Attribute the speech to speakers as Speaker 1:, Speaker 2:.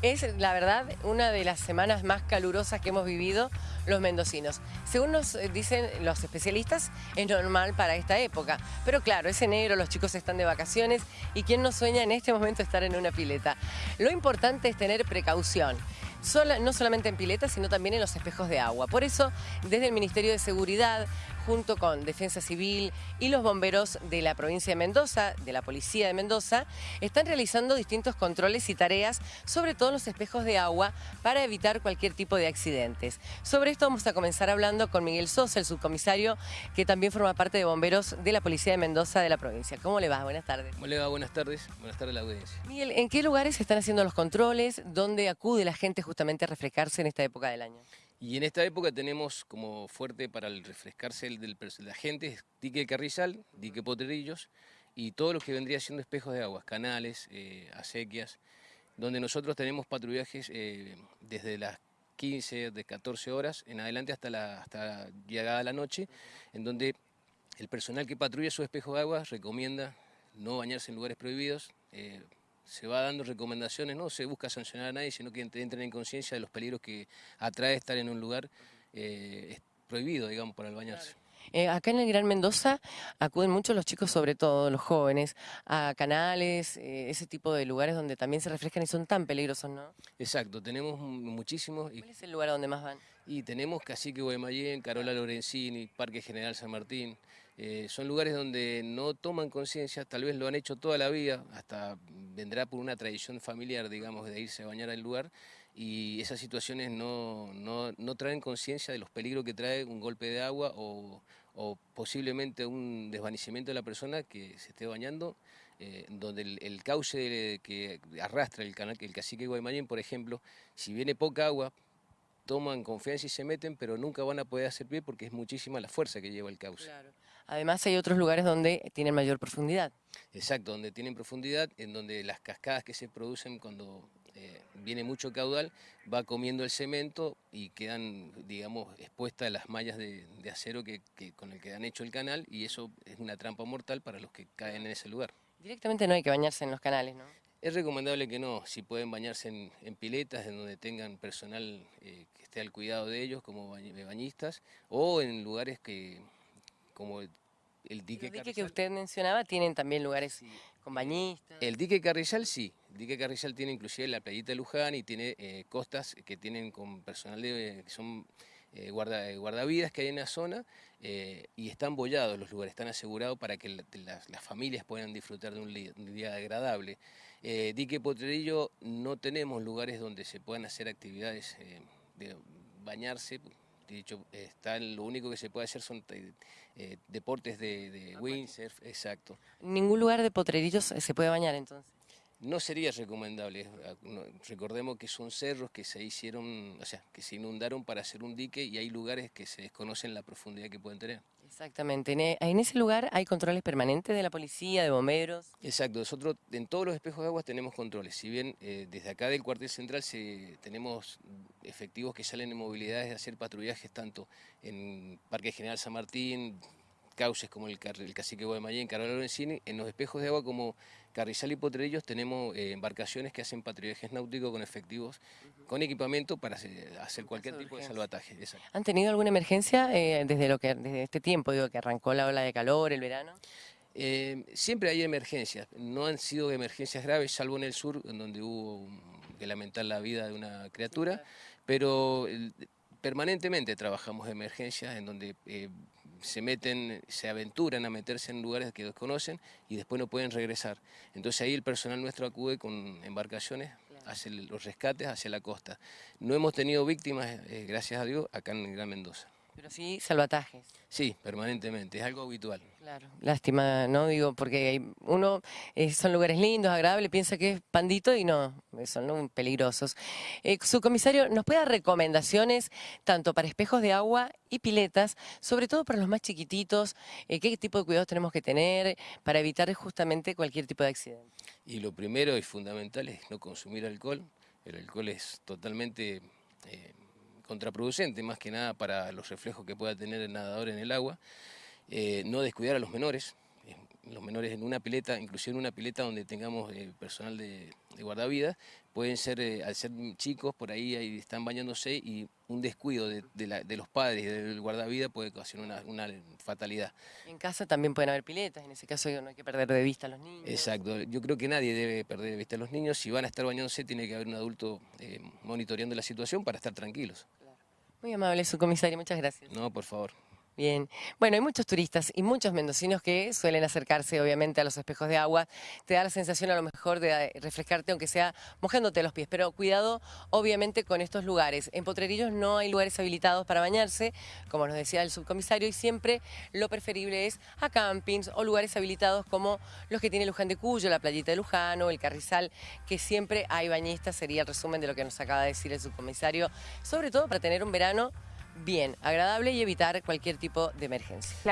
Speaker 1: Es, la verdad, una de las semanas más calurosas que hemos vivido los mendocinos. Según nos eh, dicen los especialistas, es normal para esta época. Pero claro, es enero, los chicos están de vacaciones y ¿quién no sueña en este momento estar en una pileta? Lo importante es tener precaución no solamente en piletas, sino también en los espejos de agua. Por eso, desde el Ministerio de Seguridad, junto con Defensa Civil y los bomberos de la provincia de Mendoza, de la Policía de Mendoza, están realizando distintos controles y tareas, sobre todo en los espejos de agua, para evitar cualquier tipo de accidentes. Sobre esto vamos a comenzar hablando con Miguel Sosa, el subcomisario, que también forma parte de bomberos de la Policía de Mendoza de la provincia. ¿Cómo le va? Buenas tardes.
Speaker 2: ¿Cómo le va? Buenas tardes. Buenas tardes a la audiencia.
Speaker 1: Miguel, ¿en qué lugares se están haciendo los controles? ¿Dónde acude la gente justamente a refrescarse en esta época del año?
Speaker 2: Y en esta época tenemos como fuerte para el refrescarse el del, de la gente, dique carrizal, dique potrerillos y todo lo que vendría siendo espejos de aguas, canales, eh, acequias, donde nosotros tenemos patrullajes eh, desde las 15, de 14 horas en adelante hasta, la, hasta llegada la noche, en donde el personal que patrulla su espejo de aguas recomienda no bañarse en lugares prohibidos, eh, se va dando recomendaciones, no se busca sancionar a nadie, sino que entren en conciencia de los peligros que atrae estar en un lugar eh, prohibido, digamos, para el bañarse.
Speaker 1: Eh, acá en el Gran Mendoza acuden muchos los chicos, sobre todo los jóvenes, a canales, eh, ese tipo de lugares donde también se refrescan y son tan peligrosos, ¿no?
Speaker 2: Exacto, tenemos muchísimos.
Speaker 1: ¿Cuál es el lugar donde más van?
Speaker 2: Y tenemos Cacique Guaymallén, Carola Lorenzini, Parque General San Martín. Eh, son lugares donde no toman conciencia, tal vez lo han hecho toda la vida, hasta vendrá por una tradición familiar, digamos, de irse a bañar al lugar, y esas situaciones no, no, traen conciencia de los peligros que trae un golpe de agua o, posiblemente un desvanecimiento de la persona que se esté bañando, eh, donde el, cauce que arrastra el, canal, el cacique Guaymallén, por ejemplo, si viene poca agua, toman confianza y se meten, pero nunca van a poder hacer pie porque es muchísima la fuerza que lleva el cauce.
Speaker 1: Además hay otros lugares donde tienen mayor profundidad.
Speaker 2: Exacto, donde tienen profundidad, en donde las cascadas que se producen cuando eh, viene mucho caudal, va comiendo el cemento y quedan, digamos, expuestas las mallas de, acero que, con el que han hecho el canal y eso es una trampa mortal para los que caen en ese lugar.
Speaker 1: Directamente no hay que bañarse en los canales, ¿no?
Speaker 2: Es recomendable que no, si pueden bañarse en, piletas, en donde tengan personal eh, que esté al cuidado de ellos, como bañistas, o en lugares que como el, dique,
Speaker 1: el dique que usted mencionaba tienen también lugares
Speaker 2: El dique Carrizal sí, el dique Carrizal tiene inclusive la playita de Luján y tiene eh, costas que tienen con personal de, que son eh, guarda, guardavidas que hay en la zona eh, y están bollados los lugares, están asegurados para que las familias puedan disfrutar de un, día agradable. dique Potrerillo no tenemos lugares donde se puedan hacer actividades de bañarse, de hecho, está, lo único que se puede hacer son eh, eh, deportes de, windsurf, exacto.
Speaker 1: ¿Ningún lugar de potrerillos se puede bañar entonces?
Speaker 2: No sería recomendable, ah, recordemos que son cerros que se hicieron, o sea, que se inundaron para hacer un dique y hay lugares que se desconocen la profundidad que pueden tener.
Speaker 1: Exactamente, en e, ese lugar hay controles permanentes de la policía, de bomberos.
Speaker 2: Exacto, nosotros en todos los espejos de agua tenemos controles, si bien eh, desde acá del cuartel central tenemos efectivos que salen en movilidades de hacer patrullajes tanto en Parque General San Martín, cauces como el, el Cacique Guaymallén, Carlos Lorenzini, en los espejos de agua como Carrizal y Potrerillos tenemos eh, embarcaciones que hacen patrullajes náuticos con efectivos, con equipamiento para hacer, cualquier tipo de salvataje.
Speaker 1: ¿Han tenido alguna emergencia eh, desde, lo que, desde este tiempo, digo, que arrancó la ola de calor, el verano?
Speaker 2: Eh, siempre hay emergencias, no han sido emergencias graves, salvo en el sur, en donde hubo que lamentar la vida de una criatura, pero permanentemente trabajamos emergencias en donde se meten, se aventuran a meterse en lugares que desconocen y después no pueden regresar. Entonces ahí el personal nuestro acude con embarcaciones, hace los rescates hacia la costa. No hemos tenido víctimas, eh, gracias a Dios, acá en Gran Mendoza.
Speaker 1: Pero sí salvatajes.
Speaker 2: Sí, permanentemente, es algo habitual.
Speaker 1: Claro, lástima, ¿no? Digo, porque uno, eh, son lugares lindos, agradables, piensa que es pandito y no, son peligrosos. Eh, su comisario, ¿nos puede dar recomendaciones tanto para espejos de agua y piletas, sobre todo para los más chiquititos? Eh, ¿Qué tipo de cuidados tenemos que tener para evitar justamente cualquier tipo de accidente?
Speaker 2: Y lo primero y fundamental es no consumir alcohol. El alcohol es totalmente contraproducente, más que nada para los reflejos que pueda tener el nadador en el agua. Eh, no descuidar a los menores, eh, los menores en una pileta, inclusive en una pileta donde tengamos eh, personal de, de guardavidas, pueden ser, al ser chicos, por ahí, ahí están bañándose y un descuido de, de la- de los padres y del guardavida puede ocasionar una, una fatalidad.
Speaker 1: En casa también pueden haber piletas, en ese caso no hay que perder de vista a los niños.
Speaker 2: Exacto, yo creo que nadie debe perder de vista a los niños, si van a estar bañándose tiene que haber un adulto eh, monitoreando la situación para estar tranquilos.
Speaker 1: Muy amable su comisario, muchas gracias.
Speaker 2: No, por favor.
Speaker 1: Bien, bueno, hay muchos turistas y muchos mendocinos que suelen acercarse obviamente a los espejos de agua. Te da la sensación a lo mejor de refrescarte aunque sea mojándote los pies, pero cuidado obviamente con estos lugares. En Potrerillos no hay lugares habilitados para bañarse, como nos decía el subcomisario, y siempre lo preferible es a campings o lugares habilitados como los que tiene Luján de Cuyo, la playita de Luján o el Carrizal, que siempre hay bañistas, sería el resumen de lo que nos acaba de decir el subcomisario, sobre todo para tener un verano bien, agradable y evitar cualquier tipo de emergencia.